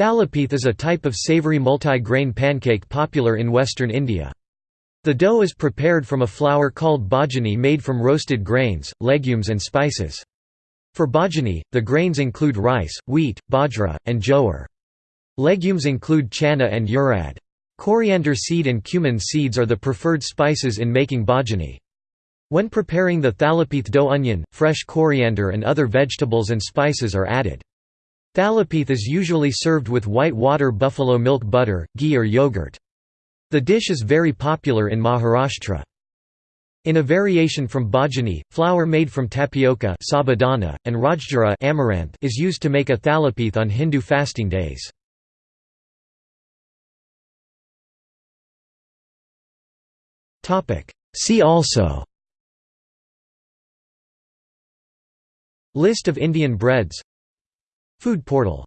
Thalipeeth is a type of savoury multi-grain pancake popular in western India. The dough is prepared from a flour called bhajani made from roasted grains, legumes and spices. For bhajani, the grains include rice, wheat, bajra, and jowar. Legumes include chana and urad. Coriander seed and cumin seeds are the preferred spices in making bhajani. When preparing the thalipeeth dough onion, fresh coriander and other vegetables and spices are added. Thalipeeth is usually served with white water buffalo milk butter, ghee or yogurt. The dish is very popular in Maharashtra. In a variation from bhajani, flour made from tapioca sabudana, and rajgira amaranth is used to make a thalipeeth on Hindu fasting days. See also List of Indian breads Food portal